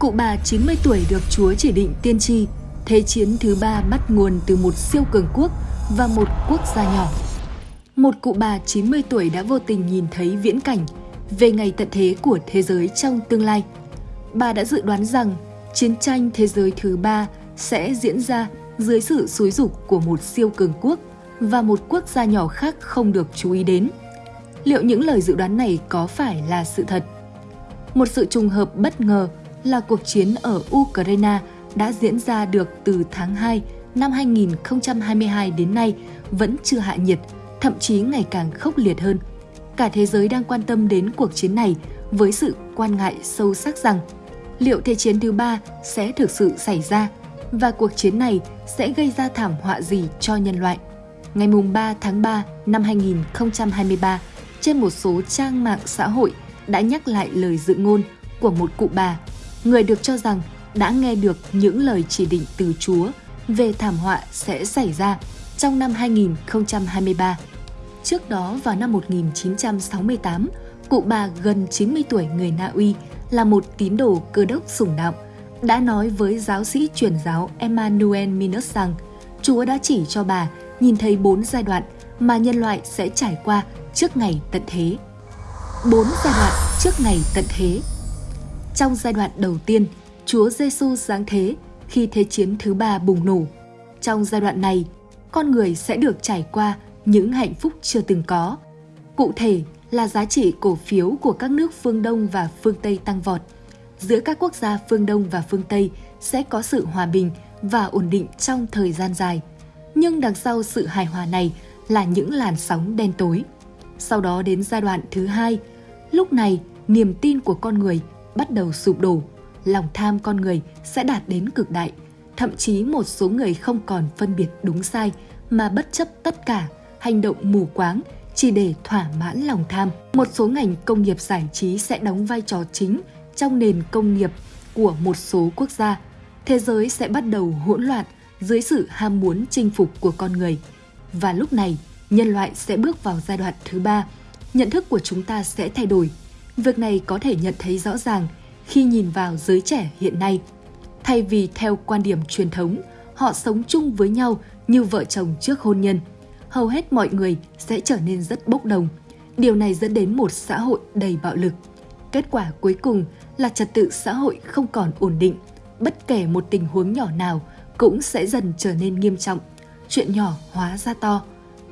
Cụ bà 90 tuổi được Chúa chỉ định tiên tri, Thế chiến thứ ba bắt nguồn từ một siêu cường quốc và một quốc gia nhỏ. Một cụ bà 90 tuổi đã vô tình nhìn thấy viễn cảnh về ngày tận thế của thế giới trong tương lai. Bà đã dự đoán rằng chiến tranh thế giới thứ ba sẽ diễn ra dưới sự xúi dục của một siêu cường quốc và một quốc gia nhỏ khác không được chú ý đến. Liệu những lời dự đoán này có phải là sự thật? Một sự trùng hợp bất ngờ là cuộc chiến ở Ukraine đã diễn ra được từ tháng 2 năm 2022 đến nay vẫn chưa hạ nhiệt, thậm chí ngày càng khốc liệt hơn. Cả thế giới đang quan tâm đến cuộc chiến này với sự quan ngại sâu sắc rằng liệu Thế chiến thứ ba sẽ thực sự xảy ra và cuộc chiến này sẽ gây ra thảm họa gì cho nhân loại. Ngày 3 tháng 3 năm 2023, trên một số trang mạng xã hội đã nhắc lại lời dự ngôn của một cụ bà, người được cho rằng đã nghe được những lời chỉ định từ Chúa về thảm họa sẽ xảy ra trong năm 2023. Trước đó vào năm 1968, cụ bà gần 90 tuổi người Na Uy là một tín đồ cơ đốc sủng đạo, đã nói với giáo sĩ truyền giáo Emmanuel Minus rằng Chúa đã chỉ cho bà nhìn thấy bốn giai đoạn mà nhân loại sẽ trải qua trước ngày tận thế. Bốn giai đoạn trước ngày tận thế. Trong giai đoạn đầu tiên, Chúa Giêsu giáng thế khi Thế chiến thứ ba bùng nổ. Trong giai đoạn này, con người sẽ được trải qua những hạnh phúc chưa từng có. Cụ thể là giá trị cổ phiếu của các nước phương Đông và phương Tây tăng vọt. Giữa các quốc gia phương Đông và phương Tây sẽ có sự hòa bình và ổn định trong thời gian dài. Nhưng đằng sau sự hài hòa này là những làn sóng đen tối. Sau đó đến giai đoạn thứ hai, lúc này niềm tin của con người bắt đầu sụp đổ lòng tham con người sẽ đạt đến cực đại. Thậm chí một số người không còn phân biệt đúng sai mà bất chấp tất cả, hành động mù quáng chỉ để thỏa mãn lòng tham. Một số ngành công nghiệp giải trí sẽ đóng vai trò chính trong nền công nghiệp của một số quốc gia. Thế giới sẽ bắt đầu hỗn loạn dưới sự ham muốn chinh phục của con người. Và lúc này, nhân loại sẽ bước vào giai đoạn thứ ba. Nhận thức của chúng ta sẽ thay đổi. Việc này có thể nhận thấy rõ ràng – khi nhìn vào giới trẻ hiện nay. Thay vì theo quan điểm truyền thống, họ sống chung với nhau như vợ chồng trước hôn nhân. Hầu hết mọi người sẽ trở nên rất bốc đồng. Điều này dẫn đến một xã hội đầy bạo lực. Kết quả cuối cùng là trật tự xã hội không còn ổn định. Bất kể một tình huống nhỏ nào cũng sẽ dần trở nên nghiêm trọng. Chuyện nhỏ hóa ra to.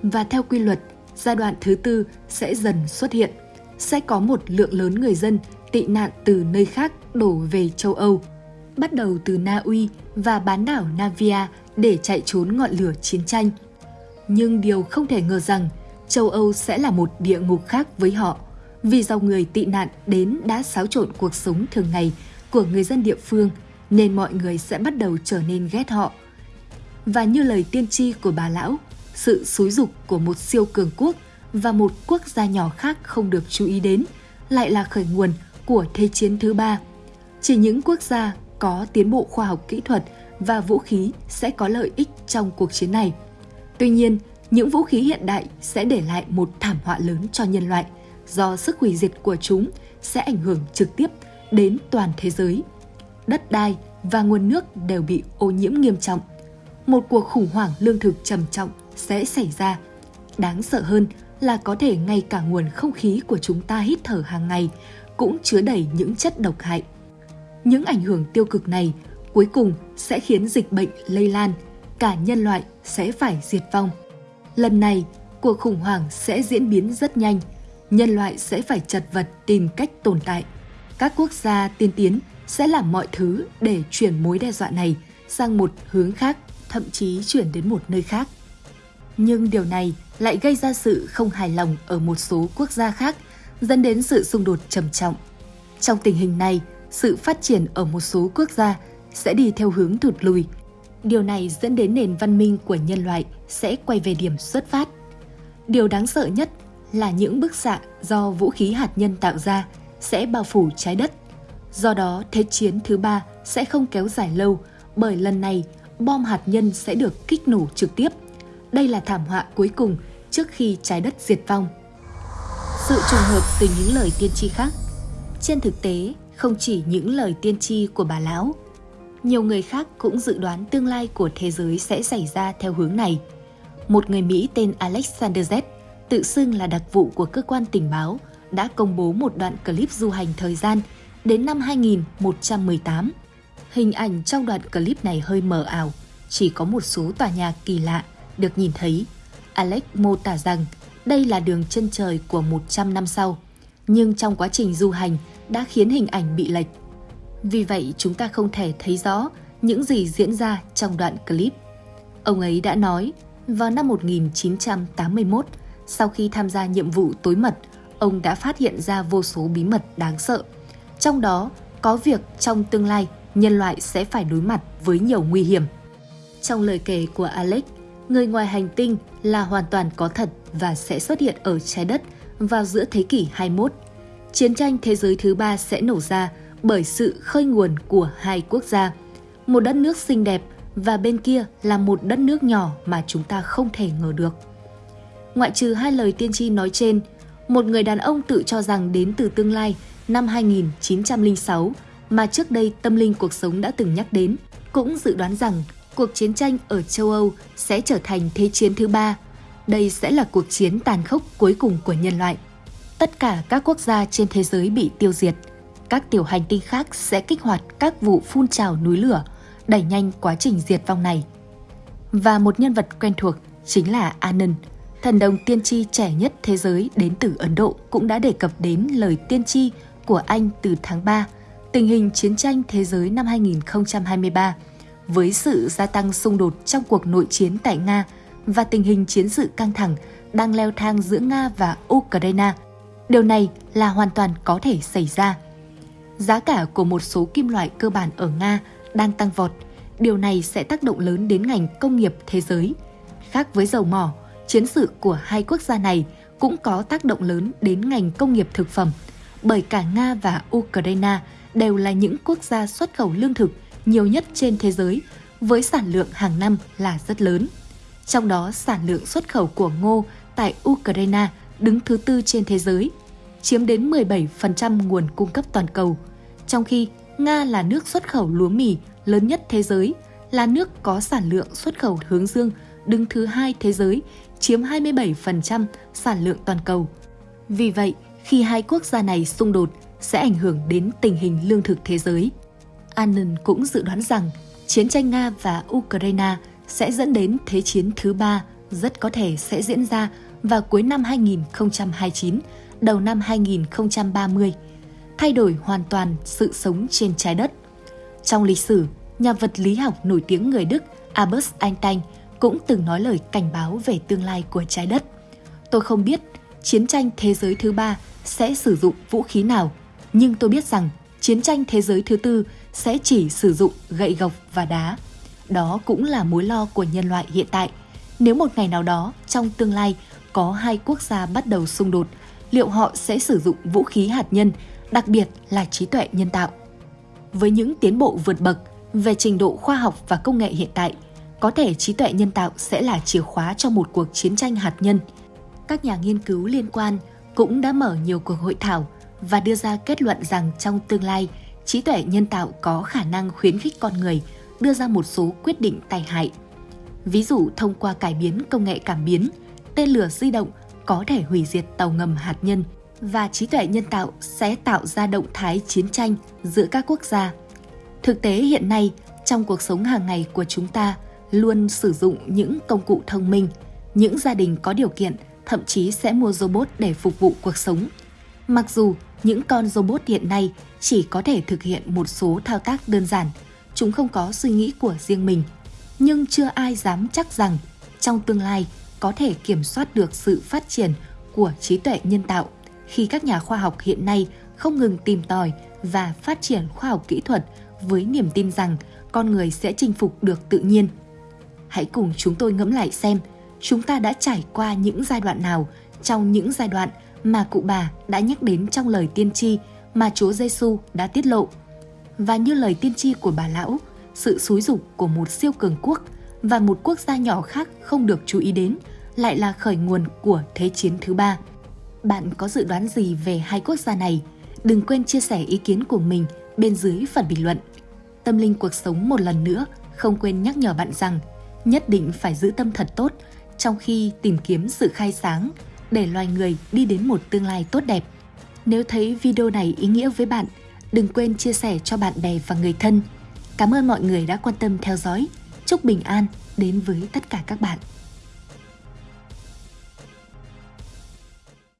Và theo quy luật, giai đoạn thứ tư sẽ dần xuất hiện. Sẽ có một lượng lớn người dân tị nạn từ nơi khác đổ về châu Âu, bắt đầu từ Na Uy và bán đảo Navia để chạy trốn ngọn lửa chiến tranh. Nhưng điều không thể ngờ rằng châu Âu sẽ là một địa ngục khác với họ, vì dòng người tị nạn đến đã xáo trộn cuộc sống thường ngày của người dân địa phương nên mọi người sẽ bắt đầu trở nên ghét họ. Và như lời tiên tri của bà lão, sự xúi dục của một siêu cường quốc và một quốc gia nhỏ khác không được chú ý đến lại là khởi nguồn của Thế chiến thứ ba. Chỉ những quốc gia có tiến bộ khoa học kỹ thuật và vũ khí sẽ có lợi ích trong cuộc chiến này. Tuy nhiên, những vũ khí hiện đại sẽ để lại một thảm họa lớn cho nhân loại do sức hủy diệt của chúng sẽ ảnh hưởng trực tiếp đến toàn thế giới. Đất đai và nguồn nước đều bị ô nhiễm nghiêm trọng. Một cuộc khủng hoảng lương thực trầm trọng sẽ xảy ra. Đáng sợ hơn là có thể ngay cả nguồn không khí của chúng ta hít thở hàng ngày cũng chứa đầy những chất độc hại. Những ảnh hưởng tiêu cực này cuối cùng sẽ khiến dịch bệnh lây lan, cả nhân loại sẽ phải diệt vong. Lần này, cuộc khủng hoảng sẽ diễn biến rất nhanh, nhân loại sẽ phải chật vật tìm cách tồn tại. Các quốc gia tiên tiến sẽ làm mọi thứ để chuyển mối đe dọa này sang một hướng khác, thậm chí chuyển đến một nơi khác. Nhưng điều này lại gây ra sự không hài lòng ở một số quốc gia khác dẫn đến sự xung đột trầm trọng. Trong tình hình này, sự phát triển ở một số quốc gia sẽ đi theo hướng thụt lùi. Điều này dẫn đến nền văn minh của nhân loại sẽ quay về điểm xuất phát. Điều đáng sợ nhất là những bức xạ do vũ khí hạt nhân tạo ra sẽ bao phủ trái đất. Do đó, Thế chiến thứ ba sẽ không kéo dài lâu bởi lần này bom hạt nhân sẽ được kích nổ trực tiếp. Đây là thảm họa cuối cùng trước khi trái đất diệt vong sự trùng hợp từ những lời tiên tri khác. Trên thực tế, Không chỉ những lời tiên tri của bà lão, nhiều người khác cũng dự đoán tương lai của thế giới sẽ xảy ra theo hướng này. Một người Mỹ tên Alexander Z, tự xưng là đặc vụ của cơ quan tình báo, đã công bố một đoạn clip du hành thời gian đến năm 2118. Hình ảnh trong đoạn clip này hơi mờ ảo, chỉ có một số tòa nhà kỳ lạ được nhìn thấy. Alex mô tả rằng đây là đường chân trời của 100 năm sau, nhưng trong quá trình du hành đã khiến hình ảnh bị lệch. Vì vậy chúng ta không thể thấy rõ những gì diễn ra trong đoạn clip. Ông ấy đã nói, vào năm 1981, sau khi tham gia nhiệm vụ tối mật, ông đã phát hiện ra vô số bí mật đáng sợ. Trong đó có việc trong tương lai nhân loại sẽ phải đối mặt với nhiều nguy hiểm. Trong lời kể của Alex, người ngoài hành tinh là hoàn toàn có thật và sẽ xuất hiện ở trái đất vào giữa thế kỷ 21. Chiến tranh thế giới thứ ba sẽ nổ ra bởi sự khơi nguồn của hai quốc gia. Một đất nước xinh đẹp và bên kia là một đất nước nhỏ mà chúng ta không thể ngờ được. Ngoại trừ hai lời tiên tri nói trên, một người đàn ông tự cho rằng đến từ tương lai năm 2906 mà trước đây tâm linh cuộc sống đã từng nhắc đến, cũng dự đoán rằng cuộc chiến tranh ở châu Âu sẽ trở thành thế chiến thứ ba. Đây sẽ là cuộc chiến tàn khốc cuối cùng của nhân loại. Tất cả các quốc gia trên thế giới bị tiêu diệt. Các tiểu hành tinh khác sẽ kích hoạt các vụ phun trào núi lửa, đẩy nhanh quá trình diệt vong này. Và một nhân vật quen thuộc chính là Anand, thần đồng tiên tri trẻ nhất thế giới đến từ Ấn Độ cũng đã đề cập đến lời tiên tri của anh từ tháng 3, tình hình chiến tranh thế giới năm 2023 với sự gia tăng xung đột trong cuộc nội chiến tại Nga và tình hình chiến sự căng thẳng đang leo thang giữa Nga và Ukraine. Điều này là hoàn toàn có thể xảy ra. Giá cả của một số kim loại cơ bản ở Nga đang tăng vọt. Điều này sẽ tác động lớn đến ngành công nghiệp thế giới. Khác với dầu mỏ, chiến sự của hai quốc gia này cũng có tác động lớn đến ngành công nghiệp thực phẩm, bởi cả Nga và Ukraine đều là những quốc gia xuất khẩu lương thực nhiều nhất trên thế giới với sản lượng hàng năm là rất lớn. Trong đó sản lượng xuất khẩu của ngô tại Ukraine đứng thứ tư trên thế giới, chiếm đến 17% nguồn cung cấp toàn cầu. Trong khi Nga là nước xuất khẩu lúa mì lớn nhất thế giới, là nước có sản lượng xuất khẩu hướng dương đứng thứ hai thế giới, chiếm 27% sản lượng toàn cầu. Vì vậy, khi hai quốc gia này xung đột sẽ ảnh hưởng đến tình hình lương thực thế giới. Annan cũng dự đoán rằng chiến tranh Nga và Ukraine sẽ dẫn đến Thế chiến thứ ba rất có thể sẽ diễn ra vào cuối năm 2029, đầu năm 2030, thay đổi hoàn toàn sự sống trên trái đất. Trong lịch sử, nhà vật lý học nổi tiếng người Đức Albert Einstein cũng từng nói lời cảnh báo về tương lai của trái đất. Tôi không biết chiến tranh thế giới thứ ba sẽ sử dụng vũ khí nào, nhưng tôi biết rằng chiến tranh thế giới thứ tư sẽ chỉ sử dụng gậy gộc và đá. Đó cũng là mối lo của nhân loại hiện tại. Nếu một ngày nào đó trong tương lai có hai quốc gia bắt đầu xung đột, liệu họ sẽ sử dụng vũ khí hạt nhân, đặc biệt là trí tuệ nhân tạo? Với những tiến bộ vượt bậc về trình độ khoa học và công nghệ hiện tại, có thể trí tuệ nhân tạo sẽ là chìa khóa cho một cuộc chiến tranh hạt nhân. Các nhà nghiên cứu liên quan cũng đã mở nhiều cuộc hội thảo và đưa ra kết luận rằng trong tương lai, trí tuệ nhân tạo có khả năng khuyến khích con người đưa ra một số quyết định tai hại. Ví dụ thông qua cải biến công nghệ cảm biến, tên lửa di động có thể hủy diệt tàu ngầm hạt nhân và trí tuệ nhân tạo sẽ tạo ra động thái chiến tranh giữa các quốc gia. Thực tế hiện nay, trong cuộc sống hàng ngày của chúng ta luôn sử dụng những công cụ thông minh, những gia đình có điều kiện thậm chí sẽ mua robot để phục vụ cuộc sống. Mặc dù những con robot hiện nay chỉ có thể thực hiện một số thao tác đơn giản, chúng không có suy nghĩ của riêng mình, nhưng chưa ai dám chắc rằng trong tương lai có thể kiểm soát được sự phát triển của trí tuệ nhân tạo khi các nhà khoa học hiện nay không ngừng tìm tòi và phát triển khoa học kỹ thuật với niềm tin rằng con người sẽ chinh phục được tự nhiên. Hãy cùng chúng tôi ngẫm lại xem chúng ta đã trải qua những giai đoạn nào trong những giai đoạn mà cụ bà đã nhắc đến trong lời tiên tri mà Chúa Giêsu đã tiết lộ. Và như lời tiên tri của bà lão, sự xúi dục của một siêu cường quốc và một quốc gia nhỏ khác không được chú ý đến lại là khởi nguồn của Thế chiến thứ ba. Bạn có dự đoán gì về hai quốc gia này? đừng quên chia sẻ ý kiến của mình bên dưới phần bình luận. Tâm linh cuộc sống một lần nữa không quên nhắc nhở bạn rằng nhất định phải giữ tâm thật tốt trong khi tìm kiếm sự khai sáng để loài người đi đến một tương lai tốt đẹp. Nếu thấy video này ý nghĩa với bạn, đừng quên chia sẻ cho bạn bè và người thân. Cảm ơn mọi người đã quan tâm theo dõi. Chúc bình an đến với tất cả các bạn.